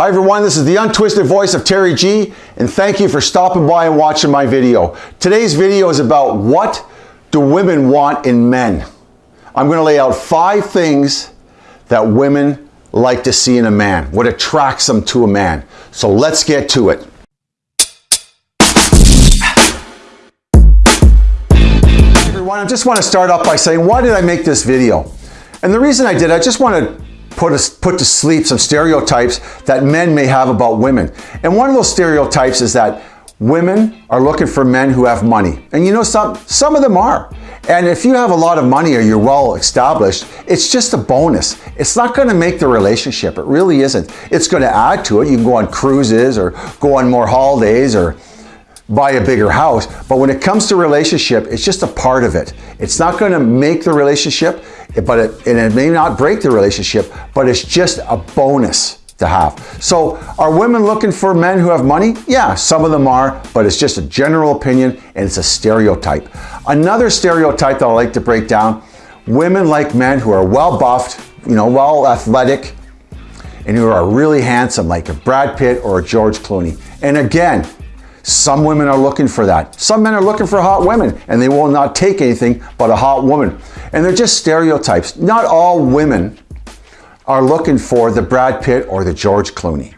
Hi everyone, this is the untwisted voice of Terry G and thank you for stopping by and watching my video. Today's video is about what do women want in men. I'm going to lay out five things that women like to see in a man, what attracts them to a man. So let's get to it. Everyone, I just want to start off by saying why did I make this video? And the reason I did, I just want to put, a, put to sleep some stereotypes that men may have about women. And one of those stereotypes is that women are looking for men who have money. And you know, some, some of them are. And if you have a lot of money or you're well established, it's just a bonus. It's not gonna make the relationship. It really isn't. It's gonna add to it. You can go on cruises or go on more holidays or buy a bigger house. But when it comes to relationship, it's just a part of it. It's not going to make the relationship, but it, and it may not break the relationship, but it's just a bonus to have. So are women looking for men who have money? Yeah, some of them are, but it's just a general opinion and it's a stereotype. Another stereotype that I like to break down, women like men who are well buffed, you know, well athletic, and who are really handsome, like a Brad Pitt or a George Clooney. And again, some women are looking for that. Some men are looking for hot women and they will not take anything but a hot woman. And they're just stereotypes. Not all women are looking for the Brad Pitt or the George Clooney.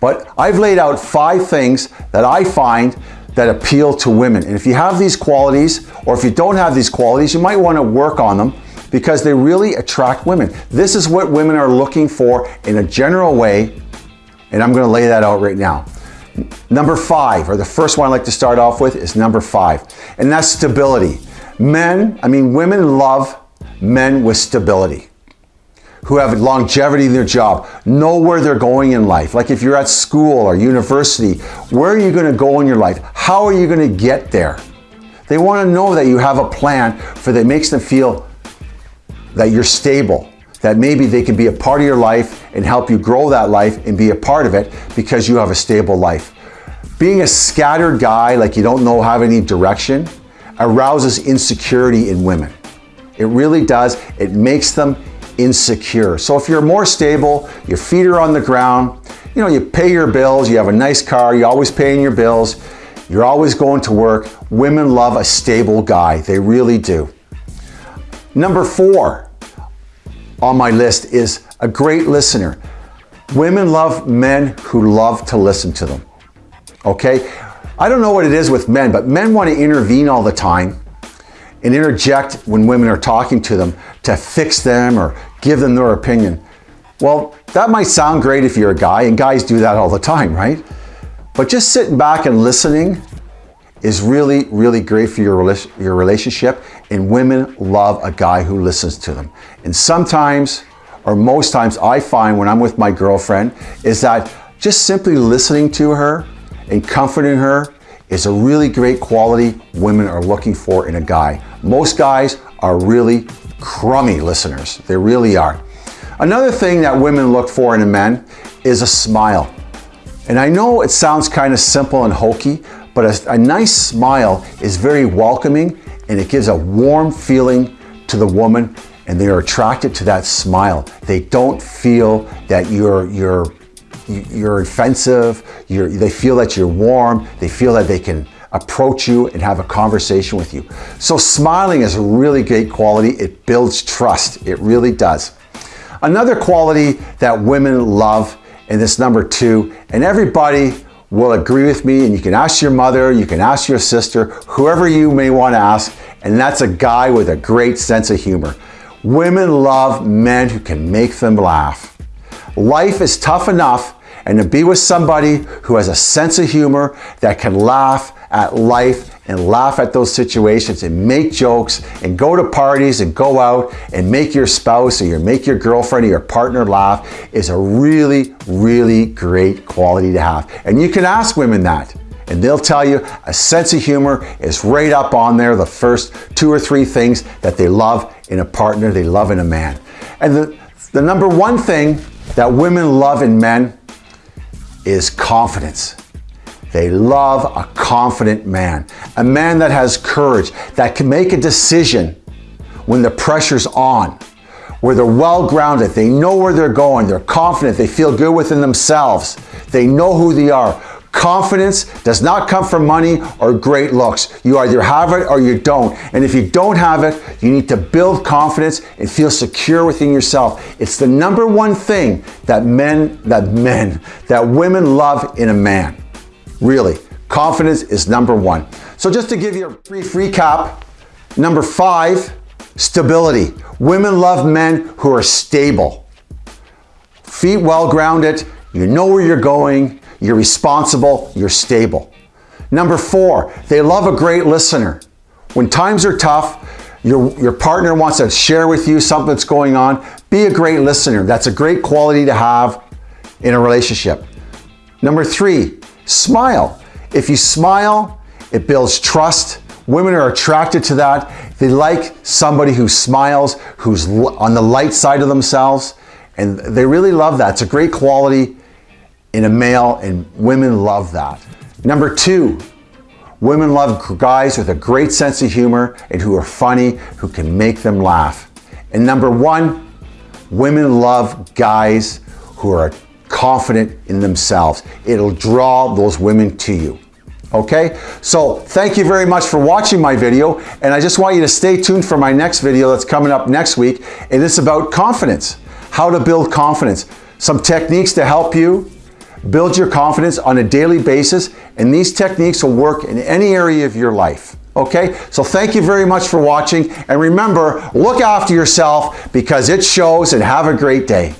But I've laid out five things that I find that appeal to women. And if you have these qualities, or if you don't have these qualities, you might want to work on them because they really attract women. This is what women are looking for in a general way, and I'm going to lay that out right now. Number five, or the first one I like to start off with is number five, and that's stability. Men, I mean, women love men with stability who have longevity in their job, know where they're going in life. Like if you're at school or university, where are you going to go in your life? How are you going to get there? They want to know that you have a plan for that makes them feel that you're stable, that maybe they can be a part of your life and help you grow that life and be a part of it because you have a stable life. Being a scattered guy, like you don't know have any direction, arouses insecurity in women. It really does. It makes them insecure. So if you're more stable, your feet are on the ground, you know, you pay your bills, you have a nice car, you're always paying your bills, you're always going to work, women love a stable guy. They really do. Number four, on my list is a great listener. Women love men who love to listen to them. Okay? I don't know what it is with men, but men want to intervene all the time and interject when women are talking to them to fix them or give them their opinion. Well, that might sound great if you're a guy, and guys do that all the time, right? But just sitting back and listening is really, really great for your, your relationship. And women love a guy who listens to them. And sometimes, or most times I find when I'm with my girlfriend, is that just simply listening to her and comforting her is a really great quality women are looking for in a guy. Most guys are really crummy listeners. They really are. Another thing that women look for in a man is a smile. And I know it sounds kind of simple and hokey, but a, a nice smile is very welcoming and it gives a warm feeling to the woman and they are attracted to that smile. They don't feel that you're, you're, you're offensive, you're, they feel that you're warm, they feel that they can approach you and have a conversation with you. So smiling is a really great quality. It builds trust. It really does. Another quality that women love, and this number two, and everybody will agree with me and you can ask your mother, you can ask your sister, whoever you may want to ask, and that's a guy with a great sense of humor. Women love men who can make them laugh. Life is tough enough and to be with somebody who has a sense of humor that can laugh at life and laugh at those situations and make jokes and go to parties and go out and make your spouse or your make your girlfriend or your partner laugh is a really, really great quality to have. And you can ask women that and they'll tell you a sense of humor is right up on there, the first two or three things that they love in a partner, they love in a man. And the, the number one thing that women love in men is confidence. They love a confident man, a man that has courage, that can make a decision when the pressure's on, where they're well grounded, they know where they're going, they're confident, they feel good within themselves, they know who they are. Confidence does not come from money or great looks. You either have it or you don't. And if you don't have it, you need to build confidence and feel secure within yourself. It's the number one thing that men, that men, that women love in a man. Really, confidence is number one. So just to give you a brief recap, number five, stability. Women love men who are stable. Feet well grounded, you know where you're going, you're responsible, you're stable. Number four, they love a great listener. When times are tough, your, your partner wants to share with you something that's going on, be a great listener. That's a great quality to have in a relationship. Number three, smile. If you smile, it builds trust. Women are attracted to that. They like somebody who smiles, who's on the light side of themselves, and they really love that. It's a great quality in a male and women love that. Number two, women love guys with a great sense of humor and who are funny, who can make them laugh. And number one, women love guys who are confident in themselves. It'll draw those women to you. Okay, so thank you very much for watching my video and I just want you to stay tuned for my next video that's coming up next week and it's about confidence, how to build confidence, some techniques to help you Build your confidence on a daily basis, and these techniques will work in any area of your life. Okay, so thank you very much for watching, and remember, look after yourself because it shows, and have a great day.